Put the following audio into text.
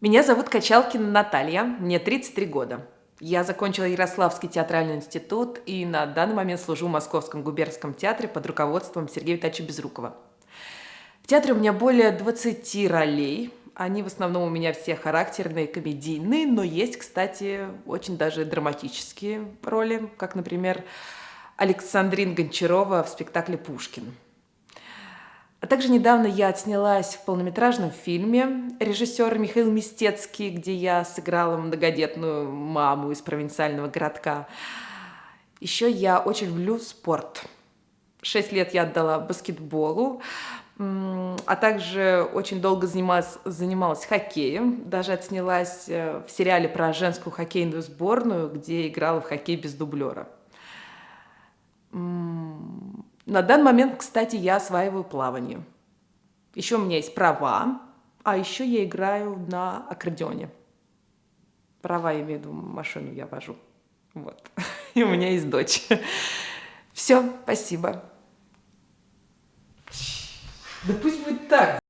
Меня зовут Качалкина Наталья, мне 33 года. Я закончила Ярославский театральный институт и на данный момент служу в Московском губернском театре под руководством Сергея Витальевича Безрукова. В театре у меня более 20 ролей. Они в основном у меня все характерные, комедийные, но есть, кстати, очень даже драматические роли, как, например, Александрин Гончарова в спектакле «Пушкин». Также недавно я отснялась в полнометражном фильме режиссера Михаил Мистецкий, где я сыграла многодетную маму из провинциального городка. Еще я очень люблю спорт. Шесть лет я отдала баскетболу, а также очень долго занималась, занималась хоккеем. Даже отснялась э, в сериале про женскую хоккейную сборную, где играла в хоккей без дублера. На данный момент, кстати, я осваиваю плавание. Еще у меня есть права, а еще я играю на аккордеоне. Права, я имею в виду, машину я вожу. Вот. И у меня есть дочь. Все, спасибо. Да пусть будет так.